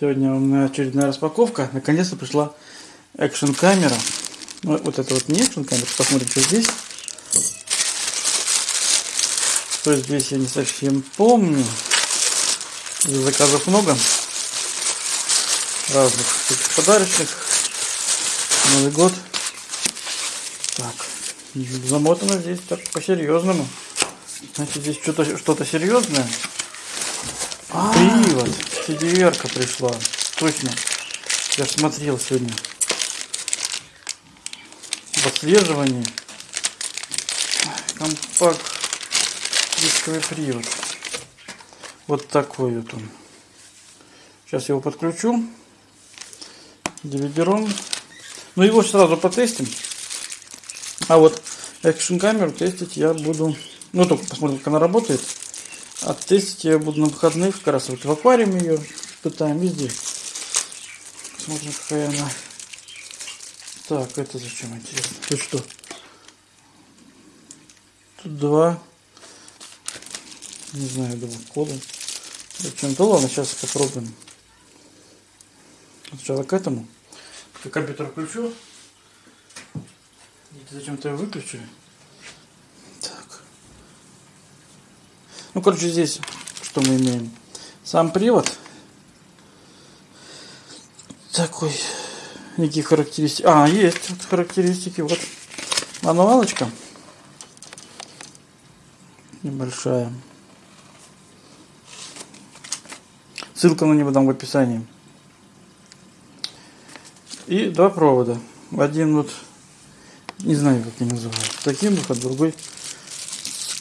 Сегодня у меня очередная распаковка. Наконец-то пришла экшн камера. Ну, вот это вот не экшн камера. Посмотрим, что здесь. Что здесь я не совсем помню. Заказов много. Разных подарочных. Новый год. Так. Замотано здесь так по-серьезному. Значит, здесь что-то что-то серьезное. Привод. cdr пришла. Точно. Я смотрел сегодня. В отслеживании. Компакт. Дисковый привод. Вот такой вот он. Сейчас его подключу. DVD-ROM. Ну его сразу потестим. А вот экшн камеру тестить я буду. Ну только посмотрим, как она работает. А тестить я буду на выходных, как раз вот в аквариуме ее пытаем везде. Смотрим, какая она. Так, это зачем интересно? Тут что? Тут два. Не знаю, два кода. Зачем-то ладно, сейчас попробуем. Сначала к этому. Я компьютер включу. Зачем-то я выключу. Ну, короче, здесь что мы имеем? Сам привод. Такой. Никакие характеристики. А, есть вот характеристики. Вот мануалочка. Небольшая. Ссылка на него дам в описании. И два провода. Один вот, не знаю, как они называются. Таким выход, другой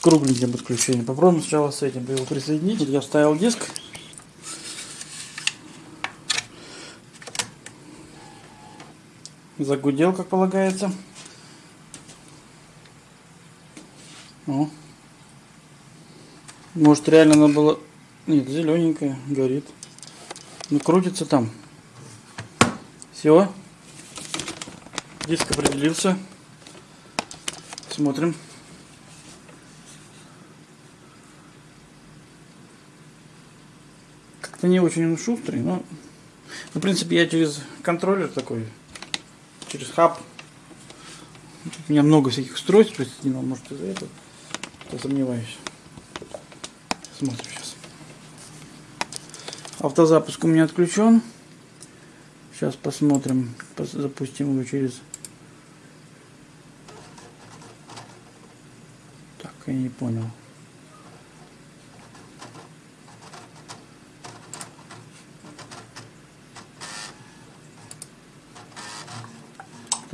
кругленьким подключением. Попробуем сначала с этим его присоединить. Я вставил диск. Загудел, как полагается. О. Может реально надо было... Нет, зелененькая, горит. Ну, крутится там. Все. Диск определился. Смотрим. Это не очень он шустрый, но в принципе я через контроллер такой, через хаб. У меня много всяких устройств присоединено, может из-за этого. Сомневаюсь. Смотрим сейчас. Автозапуск у меня отключен. Сейчас посмотрим, запустим его через... Так, я не понял.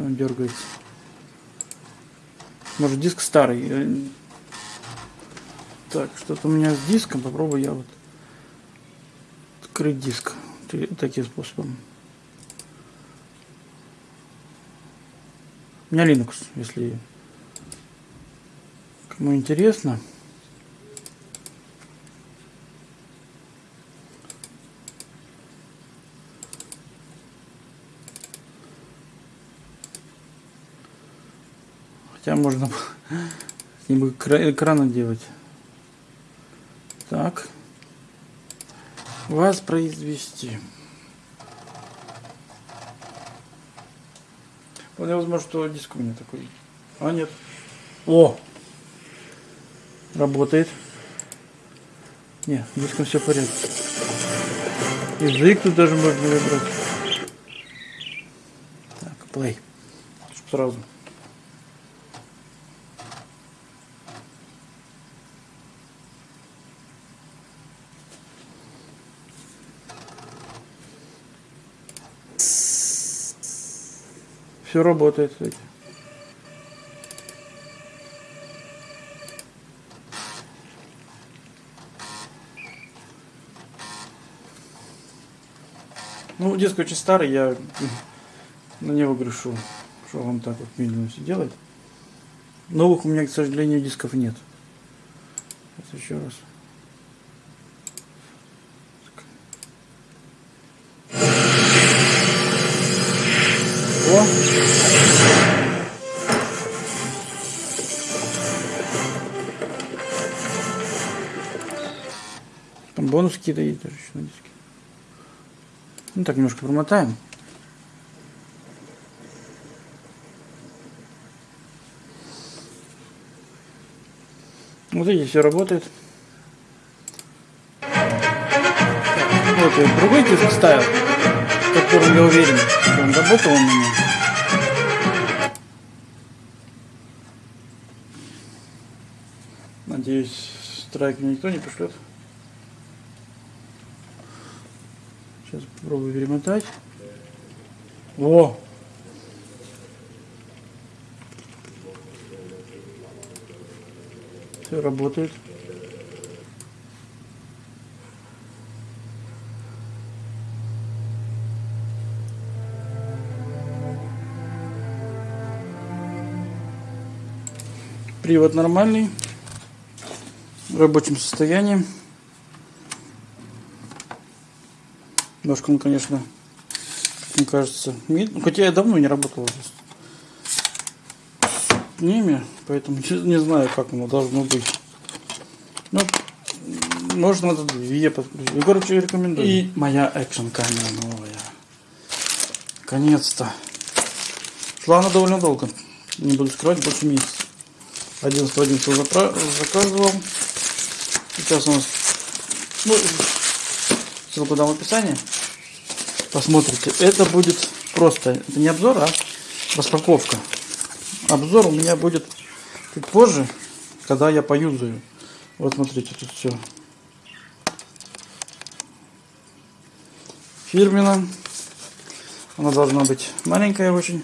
Он дергается. Может диск старый. Так, что-то у меня с диском. Попробую я вот открыть диск таким способом. У меня Linux, если кому интересно. Хотя можно с ним экрана делать. Так. Воспроизвести. Вполне возможно, что диск у меня такой. А нет. О! Работает. Не, диском все в порядке. Язык тут даже можно выбрать. Так, play. Сразу. Все работает, кстати. Ну, диск очень старый, я на него грешу, что он так вот медленно все делает. Новых у меня, к сожалению, дисков нет. Сейчас еще раз. Какие-то есть даже еще на диске. Ну так немножко промотаем. Вот видите, все работает. Вот я другой диск ставил, в котором я уверен, что он работал у меня. Надеюсь, страйк мне никто не пришлет. Сейчас попробую перемотать. О! Все работает. Привод нормальный, в рабочем состоянии. Немножко он, конечно, мне кажется, медленно. Хотя я давно не работал с ними, поэтому не знаю, как оно должно быть. Ну, можно надо две подключить. Ну, короче, рекомендую. И моя экшн камера новая. Наконец-то. Шла она довольно долго. Не буду скрывать, больше месяца. 11 11 заказывал. Сейчас у нас ну, ссылку дам в описании. Посмотрите. Это будет просто, это не обзор, а распаковка. Обзор у меня будет чуть позже, когда я поюзаю. Вот смотрите, тут все. Фирмина. Она должна быть маленькая очень.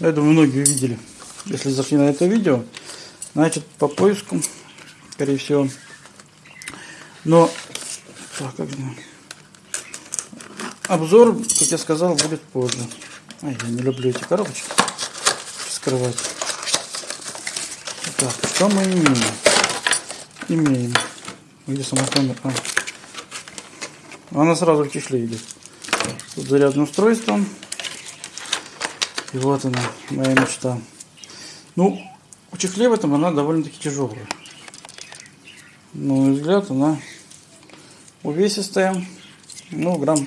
Я думаю, многие увидели. Если зашли на это видео, значит по поиску, скорее всего. Но так, как же обзор, как я сказал, будет позже. Ай, я не люблю эти коробочки скрывать. Так, что мы имеем? Имеем. Где камера? А. Она сразу в чехле идет. Тут зарядное устройство. И вот она, моя мечта. Ну, в чехле в этом она довольно-таки тяжелая. На мой взгляд, она увесистая. Ну, грамм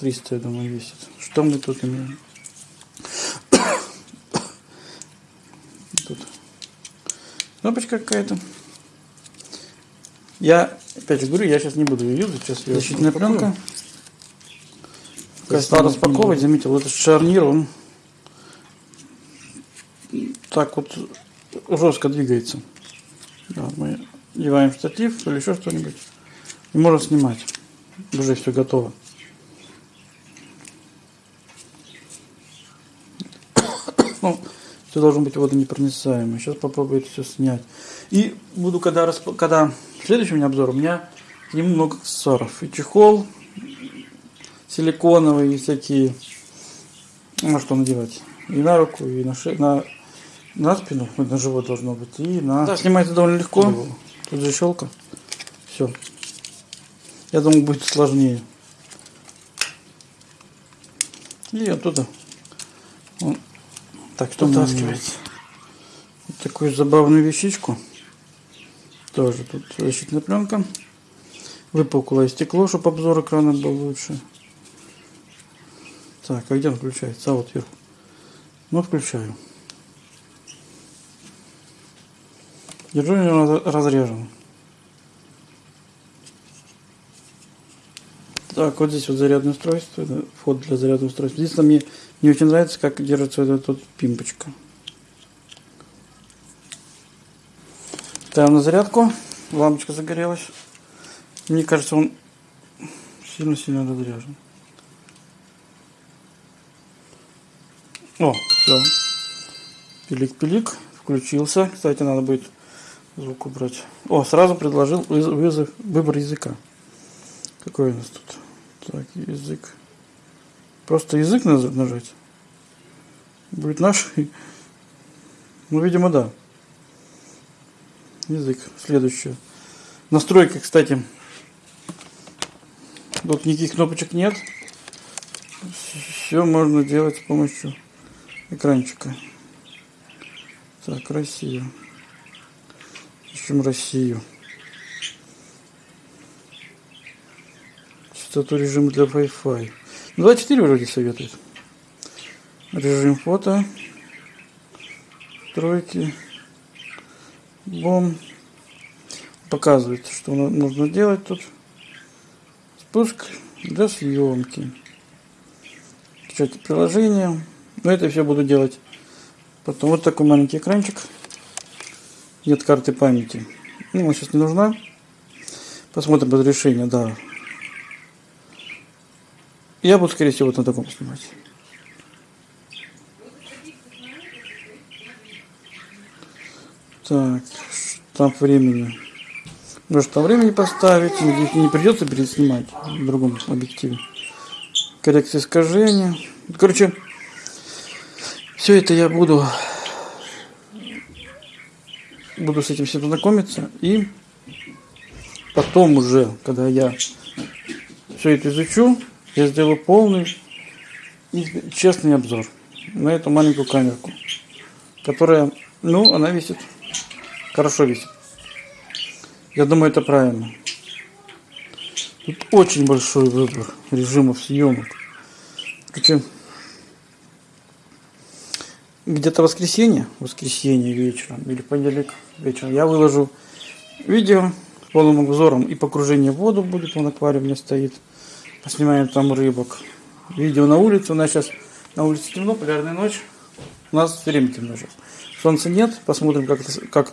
300, я думаю, весит. Что мы тут имеем? Тут кнопочка какая-то. Я, опять же говорю, я сейчас не буду ее юзать. Сейчас я Защитная пленка. Когда распаковывать, заметил, этот шарнир, он так вот жестко двигается. Да, мы деваем штатив или еще что-нибудь. И можно снимать. Уже все готово. Ну, все должно быть водонепроницаемо. Сейчас попробую это все снять. И буду, когда, расп... когда следующий у меня обзор, у меня к нему много аксессуаров. И чехол силиконовый, и всякие, ну что надевать. И на руку, и на шею, на на спину, на живот должно быть, и на... Да, снимается довольно легко. Тут защелка. Все. Я думаю, будет сложнее. И оттуда он так что вытаскивается. Вот такую забавную вещичку. Тоже тут защитная пленка. Выпуклое стекло, чтобы обзор экрана был лучше. Так, а где он включается? А вот вверху. Ну, включаю. Держу его разрежен. Так, вот здесь вот зарядное устройство, вход для зарядного устройства. Здесь мне не очень нравится, как держится вот эта вот пимпочка. Ставим на зарядку. Лампочка загорелась. Мне кажется, он сильно-сильно разряжен. О, все. Пилик-пилик. Включился. Кстати, надо будет звук убрать. О, сразу предложил вызов, выбор языка. Какой у нас тут? Так, язык. Просто язык нажать. Будет наш. Ну, видимо, да. Язык. Следующее. Настройка, кстати. Тут никаких кнопочек нет. Все можно делать с помощью экранчика. Так, Россия ищем Россию. Частоту режима для Wi-Fi. 24 вроде советует. Режим фото. Тройки. Бом. Показывает, что нужно делать тут. Спуск для съемки. Скачать приложение. Но это все буду делать. Потом вот такой маленький экранчик. Нет карты памяти. Ну, сейчас не нужна. Посмотрим разрешение, да. Я буду, скорее всего, вот на таком снимать. Так, штамп времени. Можно штамп времени поставить, не придется переснимать в другом объективе. Коррекция искажения. Короче, все это я буду буду с этим всем знакомиться и потом уже, когда я все это изучу, я сделаю полный и честный обзор на эту маленькую камерку, которая, ну, она висит, хорошо висит. Я думаю, это правильно. Тут очень большой выбор режимов съемок. Короче, где-то воскресенье, воскресенье вечером или понедельник вечером я выложу видео с полным обзором и погружение в воду будет, он аквариум не стоит. Поснимаем там рыбок. Видео на улице, у нас сейчас на улице темно, полярная ночь. У нас все время темно сейчас. Солнца нет, посмотрим, как, как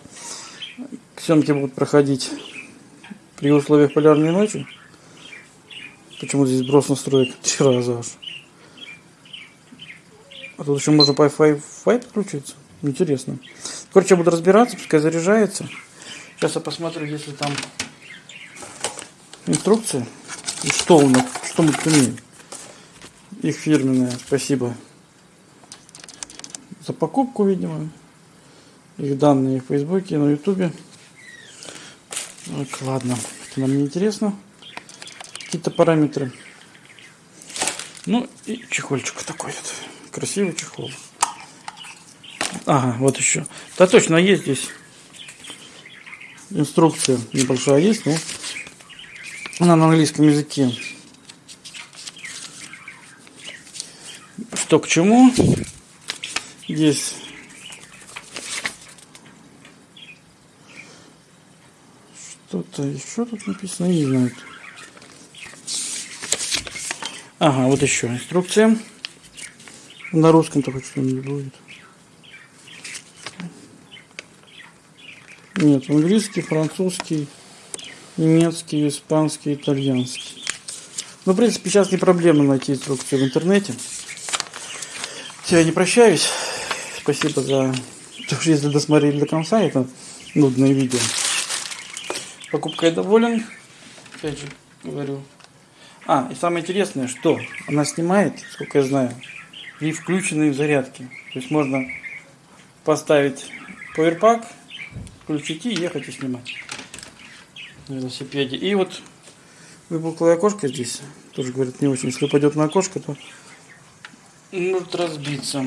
съемки будут проходить при условиях полярной ночи. Почему здесь брос настроек три раза аж. А тут еще можно Wi-Fi подключиться. Интересно. Короче, я буду разбираться, пускай заряжается. Сейчас я посмотрю, если там инструкция. И что у нас, что мы имеем. Их фирменная, спасибо за покупку, видимо. Их данные в Фейсбуке, на Ютубе. Так, ладно, это нам не интересно. Какие-то параметры. Ну и чехольчик такой вот. Красивый чехол. Ага, вот еще. Да точно, есть здесь инструкция небольшая есть, но она на английском языке. Что к чему? Здесь что-то еще тут написано, не знаю. Ага, вот еще инструкция. На русском только что-нибудь будет. Нет, английский, французский, немецкий, испанский, итальянский. Ну, в принципе, сейчас не проблема найти инструкцию в интернете. Я не прощаюсь. Спасибо за то, что если досмотрели до конца, это нудное видео. Покупкой доволен. Опять же говорю. А, и самое интересное, что она снимает, сколько я знаю, при включенной зарядке. То есть можно поставить поверпак, включить и ехать и снимать на велосипеде. И вот выпуклое окошко здесь, тоже говорят не очень, если упадет на окошко, то может разбиться.